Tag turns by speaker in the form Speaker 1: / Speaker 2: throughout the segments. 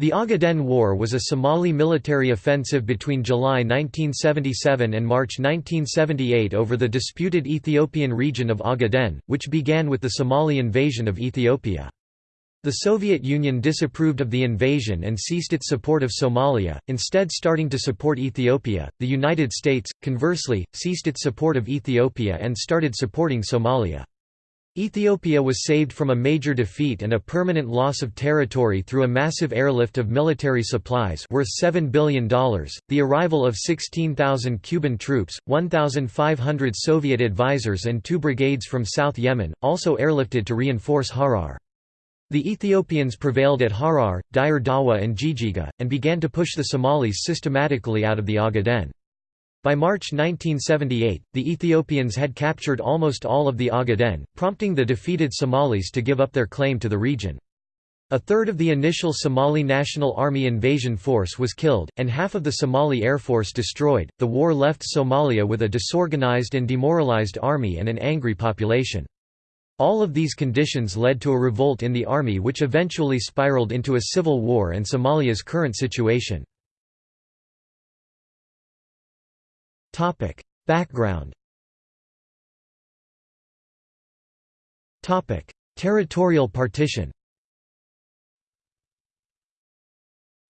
Speaker 1: The Ogaden War was a Somali military offensive between July 1977 and March 1978 over the disputed Ethiopian region of Ogaden, which began with the Somali invasion of Ethiopia. The Soviet Union disapproved of the invasion and ceased its support of Somalia, instead starting to support Ethiopia. The United States, conversely, ceased its support of Ethiopia and started supporting Somalia. Ethiopia was saved from a major defeat and a permanent loss of territory through a massive airlift of military supplies worth $7 billion, the arrival of 16,000 Cuban troops, 1,500 Soviet advisors and two brigades from South Yemen, also airlifted to reinforce Harar. The Ethiopians prevailed at Harar, Dire Dawa and Jijiga, and began to push the Somalis systematically out of the Ogaden. By March 1978, the Ethiopians had captured almost all of the Ogaden, prompting the defeated Somalis to give up their claim to the region. A third of the initial Somali National Army invasion force was killed, and half of the Somali Air Force destroyed. The war left Somalia with a disorganized and demoralized army and an angry population. All of these conditions led to a revolt in the army which eventually spiraled into a civil war and Somalia's current situation. Topic: Background. Topic: Territorial partition.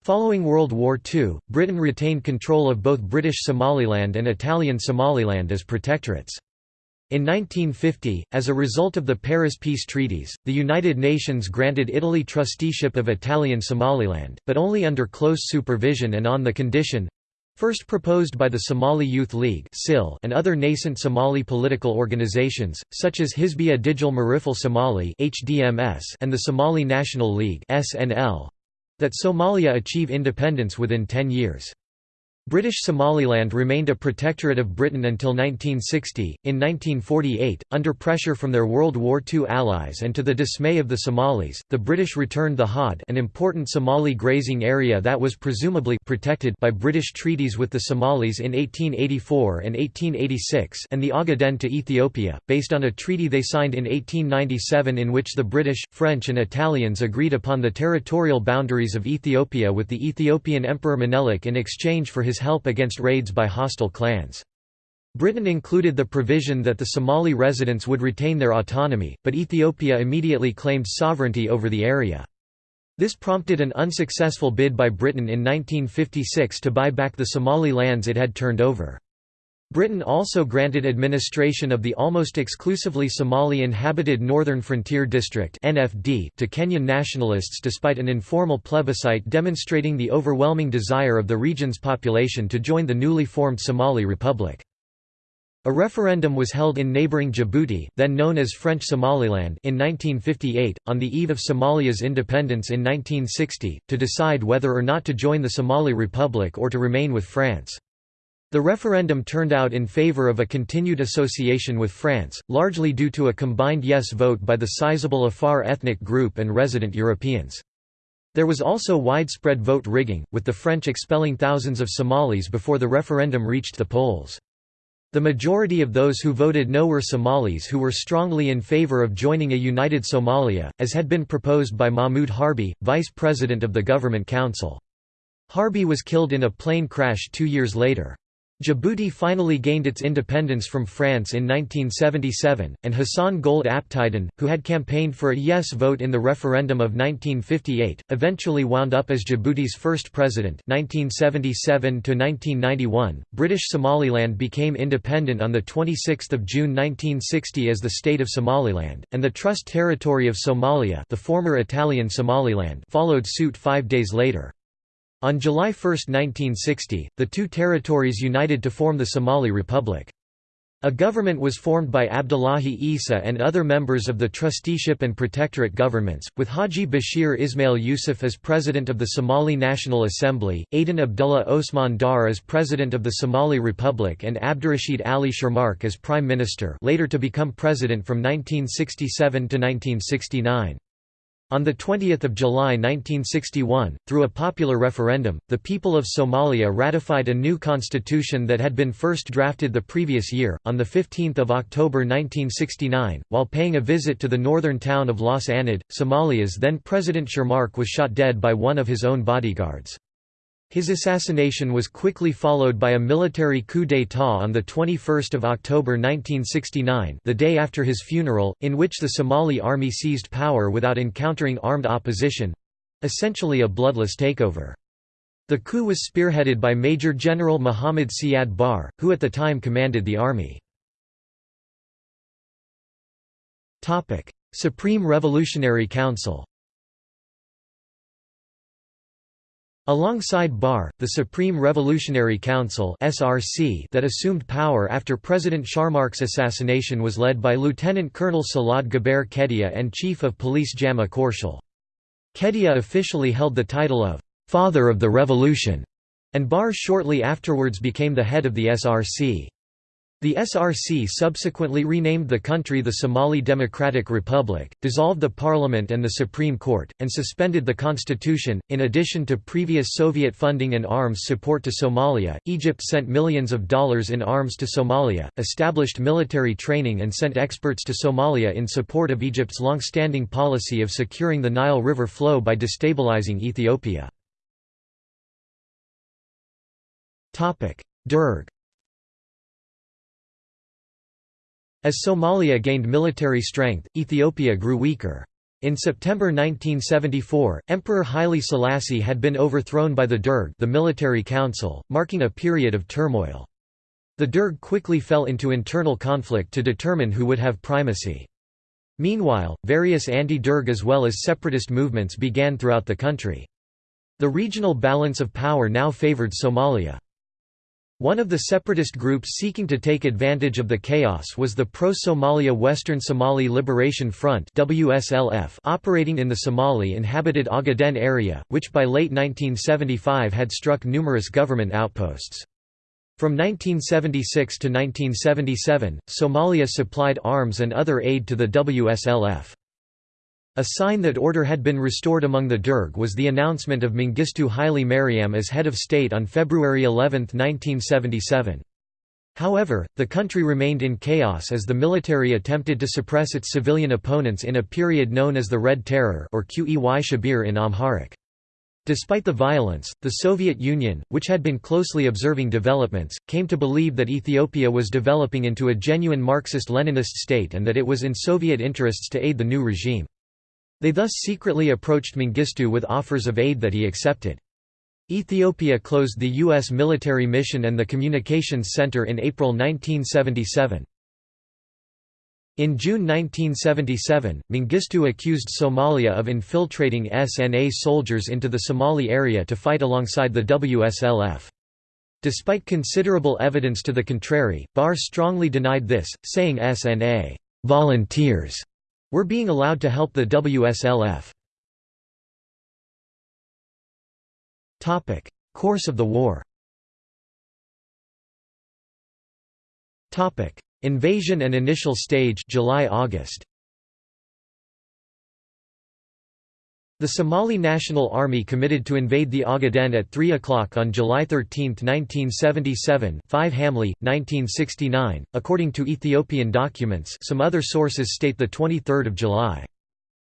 Speaker 1: Following World War II, Britain retained control of both British Somaliland and Italian Somaliland as protectorates. In 1950, as a result of the Paris Peace Treaties, the United Nations granted Italy trusteeship of Italian Somaliland, but only under close supervision and on the condition First proposed by the Somali Youth League and other nascent Somali political organizations, such as Hizbiya Digil Mirifle Somali and the Somali National League that Somalia achieve independence within 10 years. British Somaliland remained a protectorate of Britain until 1960. In 1948, under pressure from their World War II allies and to the dismay of the Somalis, the British returned the Haud, an important Somali grazing area that was presumably protected by British treaties with the Somalis in 1884 and 1886, and the Ogaden to Ethiopia, based on a treaty they signed in 1897 in which the British, French, and Italians agreed upon the territorial boundaries of Ethiopia with the Ethiopian Emperor Menelik in exchange for his his help against raids by hostile clans. Britain included the provision that the Somali residents would retain their autonomy, but Ethiopia immediately claimed sovereignty over the area. This prompted an unsuccessful bid by Britain in 1956 to buy back the Somali lands it had turned over. Britain also granted administration of the almost exclusively Somali-inhabited Northern Frontier District to Kenyan nationalists despite an informal plebiscite demonstrating the overwhelming desire of the region's population to join the newly formed Somali Republic. A referendum was held in neighbouring Djibouti, then known as French Somaliland in 1958, on the eve of Somalia's independence in 1960, to decide whether or not to join the Somali Republic or to remain with France. The referendum turned out in favour of a continued association with France, largely due to a combined yes vote by the sizable Afar ethnic group and resident Europeans. There was also widespread vote rigging, with the French expelling thousands of Somalis before the referendum reached the polls. The majority of those who voted no were Somalis who were strongly in favour of joining a united Somalia, as had been proposed by Mahmoud Harbi, vice president of the Government Council. Harbi was killed in a plane crash two years later. Djibouti finally gained its independence from France in 1977, and Hassan Gouled Aptidon, who had campaigned for a yes vote in the referendum of 1958, eventually wound up as Djibouti's first president 1977 .1991. British Somaliland became independent on 26 June 1960 as the State of Somaliland, and the Trust Territory of Somalia the former Italian Somaliland followed suit five days later. On July 1, 1960, the two territories united to form the Somali Republic. A government was formed by Abdullahi Isa and other members of the trusteeship and protectorate governments, with Haji Bashir Ismail Yusuf as president of the Somali National Assembly, Aden Abdullah Osman Dar as president of the Somali Republic and Abdurrashid Ali Sharmarke as prime minister later to become president from 1967 to 1969. On 20 July 1961, through a popular referendum, the people of Somalia ratified a new constitution that had been first drafted the previous year. On 15 October 1969, while paying a visit to the northern town of Las Anod, Somalia's then President Sharmarke was shot dead by one of his own bodyguards. His assassination was quickly followed by a military coup d'état on 21 October 1969 the day after his funeral, in which the Somali army seized power without encountering armed opposition—essentially a bloodless takeover. The coup was spearheaded by Major General Muhammad Siad Barre, who at the time commanded the army. Supreme Revolutionary Council Alongside Barre, the Supreme Revolutionary Council (SRC) that assumed power after President Sharmarke's assassination was led by Lieutenant Colonel Salad Gabeyre Kediye and Chief of Police Jama Korshel. Kediye officially held the title of «Father of the Revolution», and Barre shortly afterwards became the head of the SRC. The SRC subsequently renamed the country the Somali Democratic Republic, dissolved the parliament and the Supreme Court, and suspended the constitution. In addition to previous Soviet funding and arms support to Somalia, Egypt sent millions of dollars in arms to Somalia, established military training, and sent experts to Somalia in support of Egypt's long-standing policy of securing the Nile River flow by destabilizing Ethiopia. Derg As Somalia gained military strength, Ethiopia grew weaker. In September 1974, Emperor Haile Selassie had been overthrown by the Derg the military council, marking a period of turmoil. The Derg quickly fell into internal conflict to determine who would have primacy. Meanwhile, various anti-Derg as well as separatist movements began throughout the country. The regional balance of power now favored Somalia. One of the separatist groups seeking to take advantage of the chaos was the Pro-Somalia Western Somali Liberation Front operating in the Somali-inhabited Ogaden area, which by late 1975 had struck numerous government outposts. From 1976 to 1977, Somalia supplied arms and other aid to the WSLF. A sign that order had been restored among the Derg was the announcement of Mengistu Haile Mariam as head of state on February 11, 1977. However, the country remained in chaos as the military attempted to suppress its civilian opponents in a period known as the Red Terror or Qey Shibir in Amharic. Despite the violence, the Soviet Union, which had been closely observing developments, came to believe that Ethiopia was developing into a genuine Marxist-Leninist state and that it was in Soviet interests to aid the new regime. They thus secretly approached Mengistu with offers of aid that he accepted. Ethiopia closed the U.S. military mission and the communications center in April 1977. In June 1977, Mengistu accused Somalia of infiltrating SNA soldiers into the Somali area to fight alongside the WSLF. Despite considerable evidence to the contrary, Barre strongly denied this, saying SNA volunteers were being allowed to help the WSLF. Course of the war. Invasion and initial stage July-August The Somali National Army committed to invade the Ogaden at 3 o'clock on July 13, 1977 5 Hamle, 1969, according to Ethiopian documents some other sources state 23 July.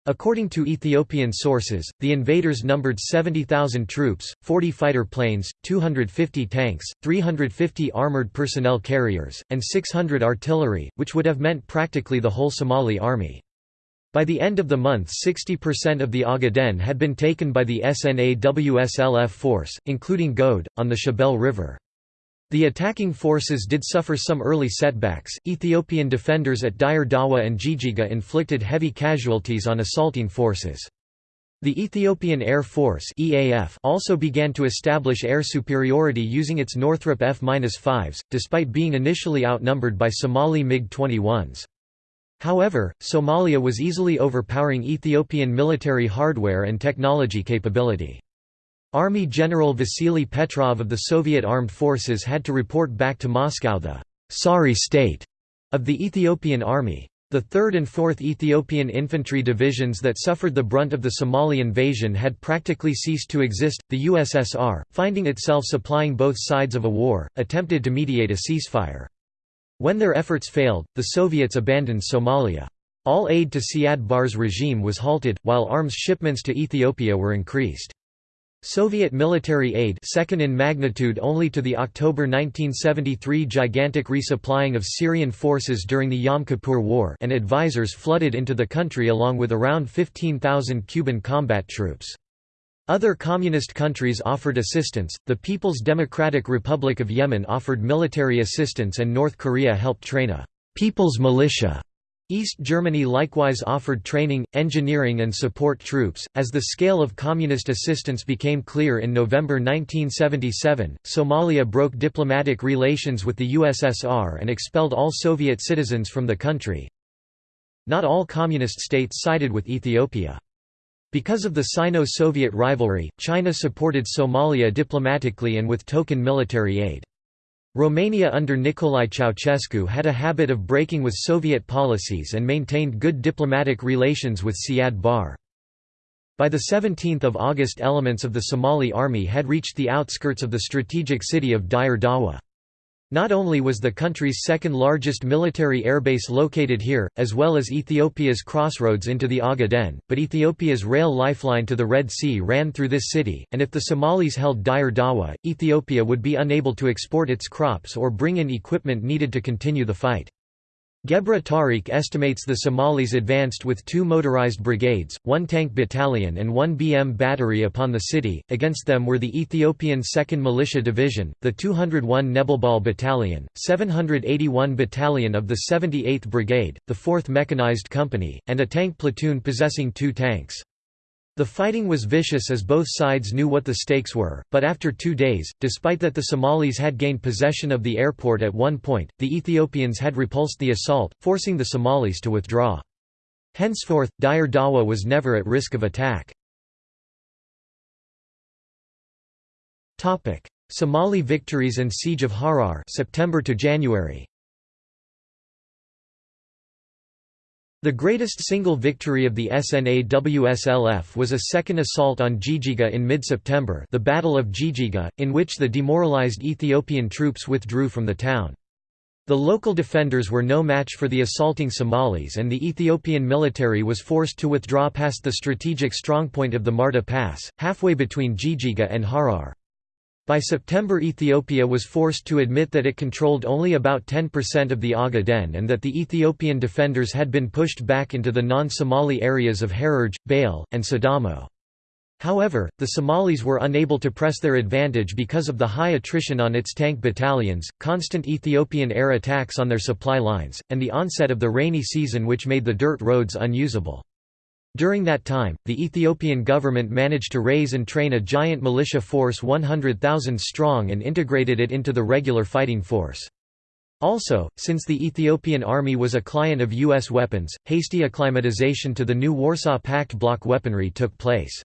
Speaker 1: According to Ethiopian sources, the invaders numbered 70,000 troops, 40 fighter planes, 250 tanks, 350 armored personnel carriers, and 600 artillery, which would have meant practically the whole Somali army. By the end of the month 60% of the Ogaden had been taken by the SNA-WSLF force, including Gode, on the Shabelle River. The attacking forces did suffer some early setbacks. Ethiopian defenders at Dire Dawa and Jijiga inflicted heavy casualties on assaulting forces. The Ethiopian Air Force (EAF) also began to establish air superiority using its Northrop F-5s, despite being initially outnumbered by Somali MiG-21s. However, Somalia was easily overpowering Ethiopian military hardware and technology capability. Army General Vasily Petrov of the Soviet Armed Forces had to report back to Moscow the «sorry state» of the Ethiopian army. The 3rd and 4th Ethiopian Infantry Divisions that suffered the brunt of the Somali invasion had practically ceased to exist. The USSR, finding itself supplying both sides of a war, attempted to mediate a ceasefire. When their efforts failed, the Soviets abandoned Somalia. All aid to Siad Barre's regime was halted, while arms shipments to Ethiopia were increased. Soviet military aid second in magnitude only to the October 1973 gigantic resupplying of Syrian forces during the Yom Kippur War and advisors flooded into the country along with around 15,000 Cuban combat troops. Other communist countries offered assistance, the People's Democratic Republic of Yemen offered military assistance and North Korea helped train a «people's militia» East Germany likewise offered training, engineering and support troops. As the scale of communist assistance became clear in November 1977, Somalia broke diplomatic relations with the USSR and expelled all Soviet citizens from the country. Not all communist states sided with Ethiopia. Because of the Sino-Soviet rivalry, China supported Somalia diplomatically and with token military aid. Romania under Nicolae Ceausescu had a habit of breaking with Soviet policies and maintained good diplomatic relations with Siad Barre. By 17 August elements of the Somali army had reached the outskirts of the strategic city of Dire Dawa. Not only was the country's second largest military airbase located here, as well as Ethiopia's crossroads into the Ogaden, but Ethiopia's rail lifeline to the Red Sea ran through this city, and if the Somalis held Dire Dawa, Ethiopia would be unable to export its crops or bring in equipment needed to continue the fight. Gebru Tareke estimates the Somalis advanced with two motorized brigades, one tank battalion and one BM battery upon the city, against them were the Ethiopian 2nd Militia Division, the 201 Nebelbal Battalion, 781 Battalion of the 78th Brigade, the 4th Mechanized Company, and a tank platoon possessing two tanks. The fighting was vicious as both sides knew what the stakes were, but after two days, despite that the Somalis had gained possession of the airport at one point, the Ethiopians had repulsed the assault, forcing the Somalis to withdraw. Henceforth, Dire Dawa was never at risk of attack. Somali victories and Siege of Harar September to January. The greatest single victory of the SNA-WSLF was a second assault on Jijiga in mid-September the Battle of Jijiga, in which the demoralized Ethiopian troops withdrew from the town. The local defenders were no match for the assaulting Somalis and the Ethiopian military was forced to withdraw past the strategic strongpoint of the Marta Pass, halfway between Jijiga and Harar. By September Ethiopia was forced to admit that it controlled only about 10% of the Ogaden and that the Ethiopian defenders had been pushed back into the non-Somali areas of Hararge, Bale, and Sidamo. However, the Somalis were unable to press their advantage because of the high attrition on its tank battalions, constant Ethiopian air attacks on their supply lines, and the onset of the rainy season which made the dirt roads unusable. During that time, the Ethiopian government managed to raise and train a giant militia force 100,000 strong and integrated it into the regular fighting force. Also, since the Ethiopian army was a client of U.S. weapons, hasty acclimatization to the new Warsaw Pact bloc weaponry took place.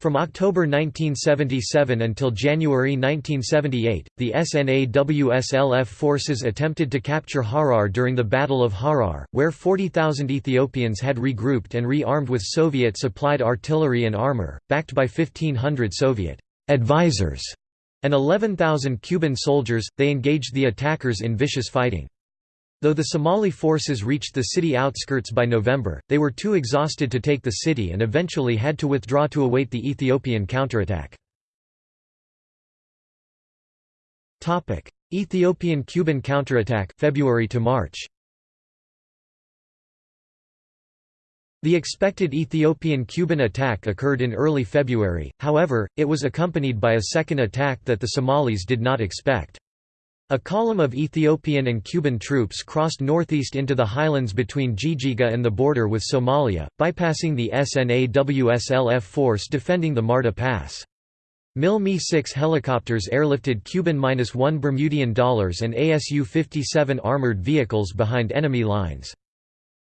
Speaker 1: From October 1977 until January 1978, the SNA-WSLF forces attempted to capture Harar during the Battle of Harar, where 40,000 Ethiopians had regrouped and re-armed with Soviet-supplied artillery and armor, backed by 1,500 Soviet advisors and 11,000 Cuban soldiers, they engaged the attackers in vicious fighting. Though the Somali forces reached the city outskirts by November, they were too exhausted to take the city and eventually had to withdraw to await the Ethiopian counterattack. Ethiopian-Cuban counterattack February to March. The expected Ethiopian-Cuban attack occurred in early February, however, it was accompanied by a second attack that the Somalis did not expect. A column of Ethiopian and Cuban troops crossed northeast into the highlands between Jijiga and the border with Somalia, bypassing the SNA-WSLF force defending the Marta Pass. MiL Mi-6 helicopters airlifted Cuban-1 Bermudian dollars and ASU-57 armored vehicles behind enemy lines.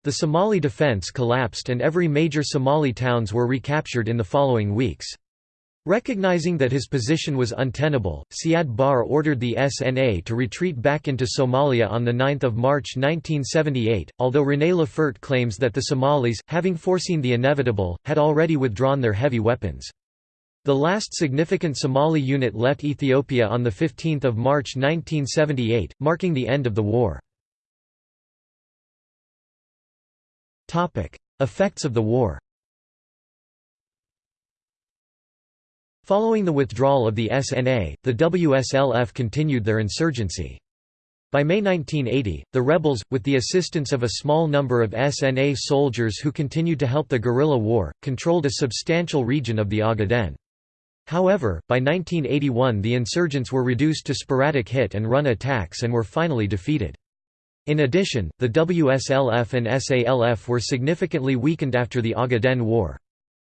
Speaker 1: The Somali defense collapsed and every major Somali towns were recaptured in the following weeks. Recognizing that his position was untenable, Siad Barre ordered the SNA to retreat back into Somalia on 9 March 1978, although René Lefort claims that the Somalis, having foreseen the inevitable, had already withdrawn their heavy weapons. The last significant Somali unit left Ethiopia on 15 March 1978, marking the end of the war. Effects of the war Following the withdrawal of the SNA, the WSLF continued their insurgency. By May 1980, the rebels, with the assistance of a small number of SNA soldiers who continued to help the guerrilla war, controlled a substantial region of the Ogaden. However, by 1981 the insurgents were reduced to sporadic hit-and-run attacks and were finally defeated. In addition, the WSLF and SALF were significantly weakened after the Ogaden War.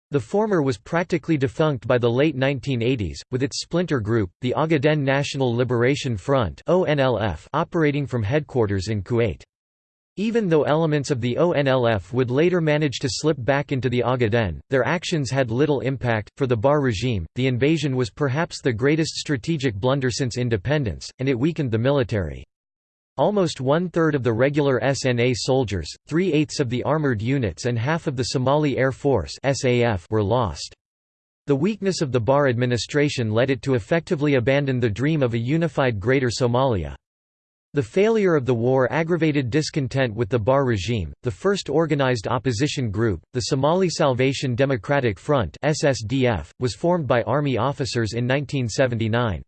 Speaker 1: The former was practically defunct by the late 1980s, with its splinter group, the Ogaden National Liberation Front operating from headquarters in Kuwait. Even though elements of the ONLF would later manage to slip back into the Ogaden, their actions had little impact. For the Barre regime, the invasion was perhaps the greatest strategic blunder since independence, and it weakened the military. Almost one-third of the regular SNA soldiers, three-eighths of the armored units and half of the Somali Air Force were lost. The weakness of the Barre administration led it to effectively abandon the dream of a unified Greater Somalia. The failure of the war aggravated discontent with the Barre regime. The first organized opposition group, the Somali Salvation Democratic Front (SSDF), was formed by army officers in 1979.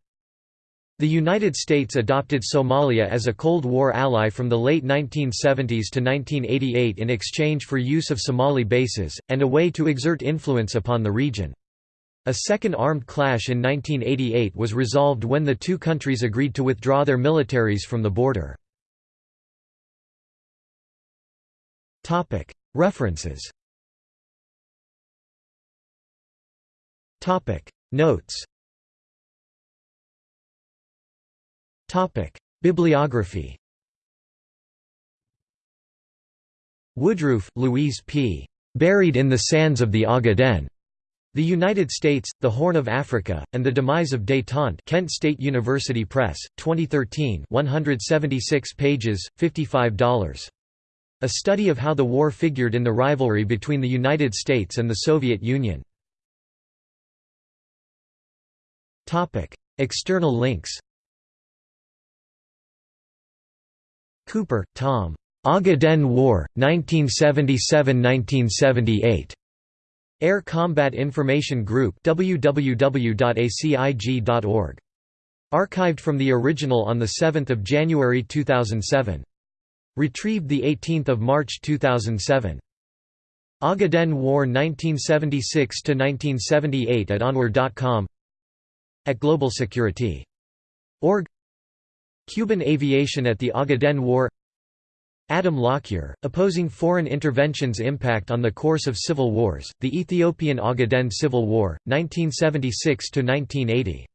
Speaker 1: The United States adopted Somalia as a Cold War ally from the late 1970s to 1988 in exchange for use of Somali bases, and a way to exert influence upon the region. A second armed clash in 1988 was resolved when the two countries agreed to withdraw their militaries from the border. References Notes Topic: Bibliography. Woodroofe, Louise P. Buried in the Sands of the Ogaden. The United States, The Horn of Africa, and the Demise of Détente Kent State University Press, 2013 176 pages, $55. A study of how the war figured in the rivalry between the United States and the Soviet Union. External links Cooper, Tom. Ogaden War, 1977–1978. Air Combat Information Group www.acig.org. Archived from the original on 7 January 2007. Retrieved 18 March 2007. Ogaden War 1976–1978 at onwar.com At Global Security. Org Cuban aviation at the Ogaden War. Adam Lockyer, opposing foreign intervention's impact on the course of civil wars, the Ethiopian Ogaden Civil War, 1976–1980